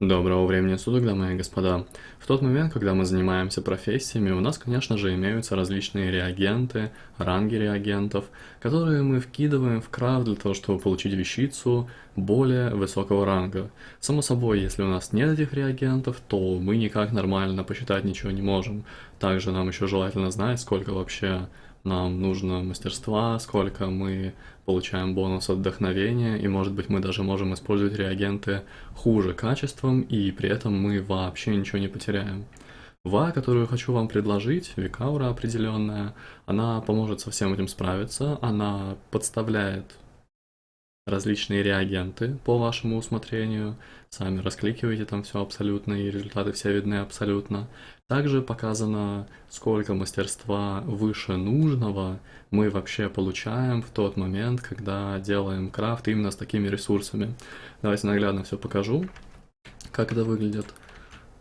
Доброго времени суток, дамы и господа. В тот момент, когда мы занимаемся профессиями, у нас, конечно же, имеются различные реагенты, ранги реагентов, которые мы вкидываем в крафт для того, чтобы получить вещицу более высокого ранга. Само собой, если у нас нет этих реагентов, то мы никак нормально посчитать ничего не можем. Также нам еще желательно знать, сколько вообще нам нужно мастерства, сколько мы получаем бонус от вдохновения, и может быть мы даже можем использовать реагенты хуже качеством, и при этом мы вообще ничего не потеряем. ВА, которую хочу вам предложить, Викаура определенная, она поможет со всем этим справиться, она подставляет различные реагенты по вашему усмотрению, сами раскликиваете там все абсолютно, и результаты все видны абсолютно. Также показано, сколько мастерства выше нужного мы вообще получаем в тот момент, когда делаем крафт именно с такими ресурсами. Давайте наглядно все покажу, как это выглядит.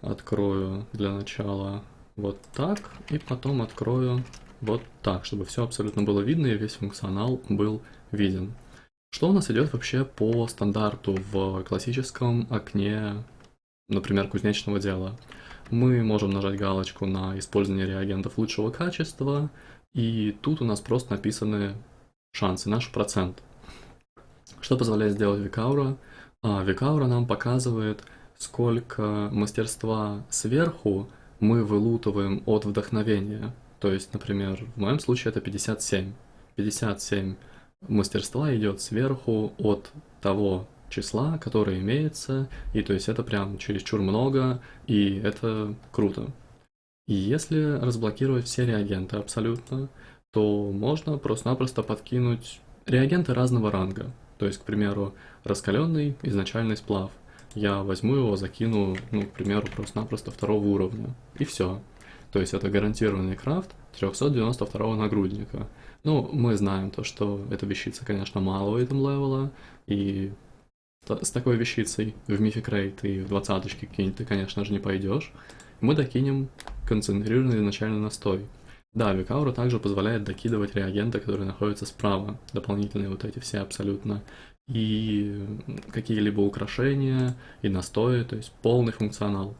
Открою для начала вот так, и потом открою вот так, чтобы все абсолютно было видно и весь функционал был виден. Что у нас идет вообще по стандарту в классическом окне, например, кузнечного дела? Мы можем нажать галочку на использование реагентов лучшего качества, и тут у нас просто написаны шансы, наш процент. Что позволяет сделать Викаура? А, Викаура нам показывает, сколько мастерства сверху мы вылутываем от вдохновения. То есть, например, в моем случае это 57. 57 мастерства идет сверху от того числа, которое имеется, и то есть это прям чересчур много, и это круто. Если разблокировать все реагенты абсолютно, то можно просто-напросто подкинуть реагенты разного ранга. То есть, к примеру, раскаленный изначальный сплав. Я возьму его, закину, ну, к примеру, просто-напросто второго уровня. И все. То есть это гарантированный крафт 392 нагрудника. Ну, мы знаем то, что эта вещица, конечно, малого этом левела, и с такой вещицей в Raid и в двадцаточке какие-нибудь ты, конечно же, не пойдешь. Мы докинем концентрированный изначально настой. Да, Викаура также позволяет докидывать реагенты, которые находятся справа, дополнительные вот эти все абсолютно, и какие-либо украшения, и настои, то есть полный функционал.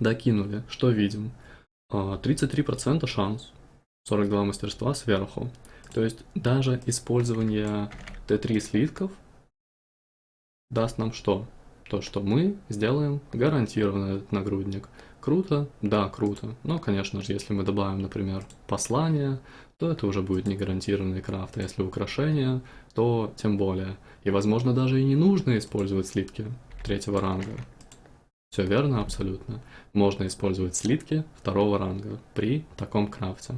Докинули, что видим? 33% а, шанс, 42 мастерства сверху. То есть даже использование Т3 слитков даст нам что? То, что мы сделаем гарантированно этот нагрудник. Круто? Да, круто. Но, конечно же, если мы добавим, например, послание, то это уже будет не гарантированный крафт. А если украшение, то тем более. И, возможно, даже и не нужно использовать слитки третьего ранга. Все верно, абсолютно. Можно использовать слитки второго ранга при таком крафте.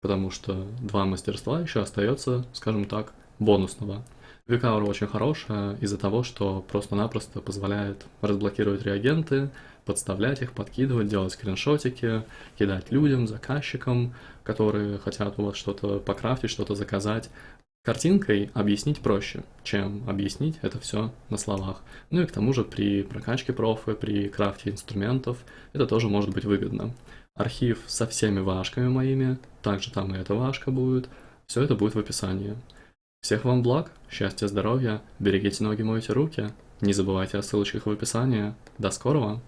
Потому что два мастерства еще остается, скажем так, бонусного. Викаура очень хорошая из-за того, что просто-напросто позволяет разблокировать реагенты, подставлять их, подкидывать, делать скриншотики, кидать людям, заказчикам, которые хотят у вас что-то покрафтить, что-то заказать. Картинкой объяснить проще, чем объяснить это все на словах. Ну и к тому же при прокачке профы, при крафте инструментов это тоже может быть выгодно. Архив со всеми вашками моими, также там и эта вашка будет, все это будет в описании. Всех вам благ, счастья, здоровья, берегите ноги, мойте руки, не забывайте о ссылочках в описании. До скорого!